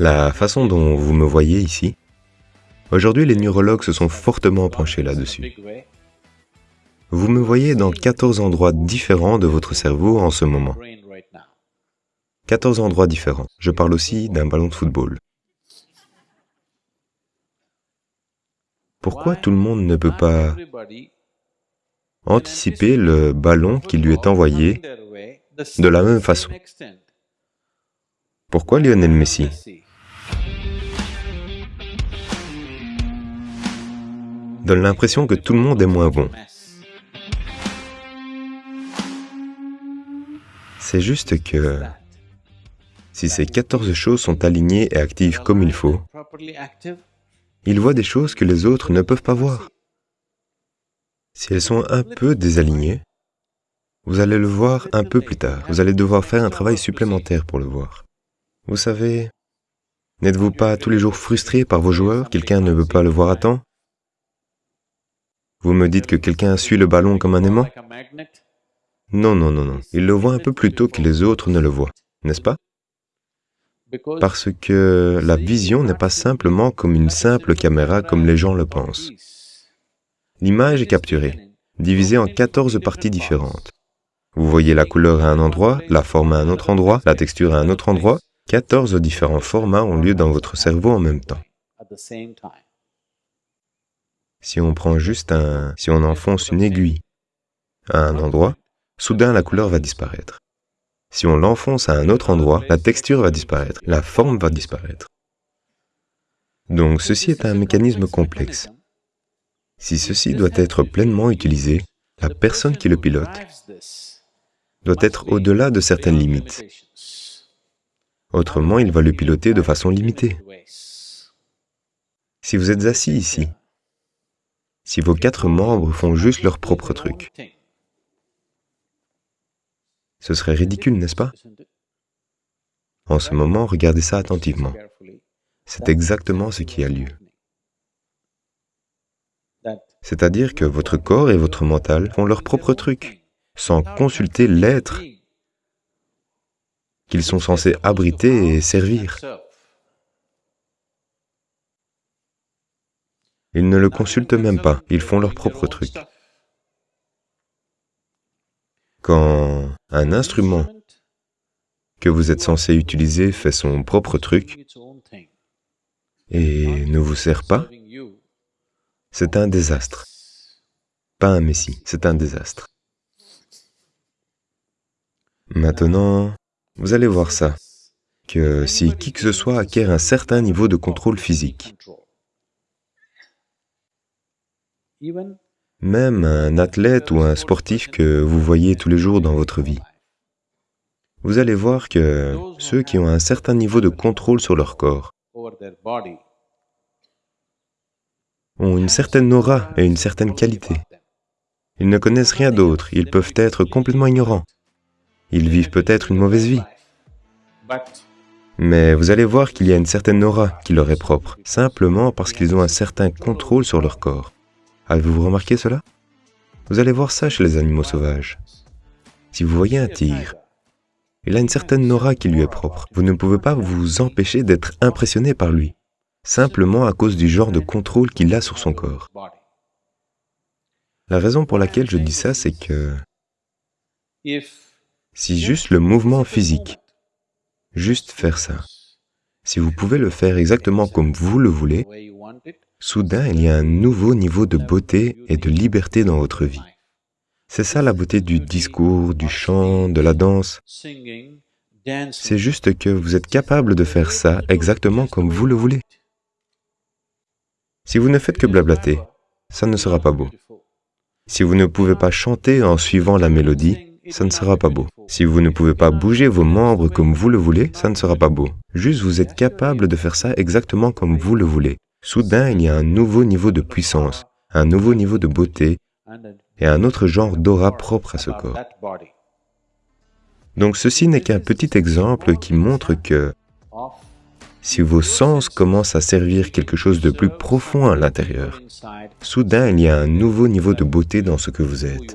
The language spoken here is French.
La façon dont vous me voyez ici, aujourd'hui les neurologues se sont fortement penchés là-dessus. Vous me voyez dans 14 endroits différents de votre cerveau en ce moment. 14 endroits différents. Je parle aussi d'un ballon de football. Pourquoi tout le monde ne peut pas anticiper le ballon qui lui est envoyé de la même façon? Pourquoi Lionel Messi? Donne l'impression que tout le monde est moins bon. C'est juste que si ces 14 choses sont alignées et actives comme il faut, il voit des choses que les autres ne peuvent pas voir. Si elles sont un peu désalignées, vous allez le voir un peu plus tard. Vous allez devoir faire un travail supplémentaire pour le voir. Vous savez, n'êtes-vous pas tous les jours frustré par vos joueurs? Quelqu'un ne veut pas le voir à temps? Vous me dites que quelqu'un suit le ballon comme un aimant? Non, non, non, non. Il le voit un peu plus tôt que les autres ne le voient, n'est-ce pas? Parce que la vision n'est pas simplement comme une simple caméra comme les gens le pensent. L'image est capturée, divisée en 14 parties différentes. Vous voyez la couleur à un endroit, la forme à un autre endroit, la texture à un autre endroit. 14 différents formats ont lieu dans votre cerveau en même temps. Si on prend juste un... si on enfonce une aiguille à un endroit, soudain la couleur va disparaître. Si on l'enfonce à un autre endroit, la texture va disparaître, la forme va disparaître. Donc ceci est un mécanisme complexe. Si ceci doit être pleinement utilisé, la personne qui le pilote doit être au-delà de certaines limites. Autrement, il va le piloter de façon limitée. Si vous êtes assis ici, si vos quatre membres font juste leur propre truc, ce serait ridicule, n'est-ce pas? En ce moment, regardez ça attentivement. C'est exactement ce qui a lieu. C'est-à-dire que votre corps et votre mental font leur propre truc, sans consulter l'être qu'ils sont censés abriter et servir. Ils ne le consultent même pas, ils font leur propre truc. Quand un instrument que vous êtes censé utiliser fait son propre truc et ne vous sert pas, c'est un désastre. Pas un messie, c'est un désastre. Maintenant, vous allez voir ça, que si qui que ce soit acquiert un certain niveau de contrôle physique, même un athlète ou un sportif que vous voyez tous les jours dans votre vie. Vous allez voir que ceux qui ont un certain niveau de contrôle sur leur corps ont une certaine aura et une certaine qualité. Ils ne connaissent rien d'autre, ils peuvent être complètement ignorants. Ils vivent peut-être une mauvaise vie. Mais vous allez voir qu'il y a une certaine aura qui leur est propre, simplement parce qu'ils ont un certain contrôle sur leur corps. Avez-vous remarqué cela? Vous allez voir ça chez les animaux sauvages. Si vous voyez un tigre, il a une certaine aura qui lui est propre. Vous ne pouvez pas vous empêcher d'être impressionné par lui, simplement à cause du genre de contrôle qu'il a sur son corps. La raison pour laquelle je dis ça, c'est que si juste le mouvement physique, juste faire ça, si vous pouvez le faire exactement comme vous le voulez, Soudain, il y a un nouveau niveau de beauté et de liberté dans votre vie. C'est ça la beauté du discours, du chant, de la danse. C'est juste que vous êtes capable de faire ça exactement comme vous le voulez. Si vous ne faites que blablater, ça ne sera pas beau. Si vous ne pouvez pas chanter en suivant la mélodie, ça ne sera pas beau. Si vous ne pouvez pas bouger vos membres comme vous le voulez, ça ne sera pas beau. Juste vous êtes capable de faire ça exactement comme vous le voulez. Soudain, il y a un nouveau niveau de puissance, un nouveau niveau de beauté et un autre genre d'aura propre à ce corps. Donc ceci n'est qu'un petit exemple qui montre que si vos sens commencent à servir quelque chose de plus profond à l'intérieur, soudain il y a un nouveau niveau de beauté dans ce que vous êtes.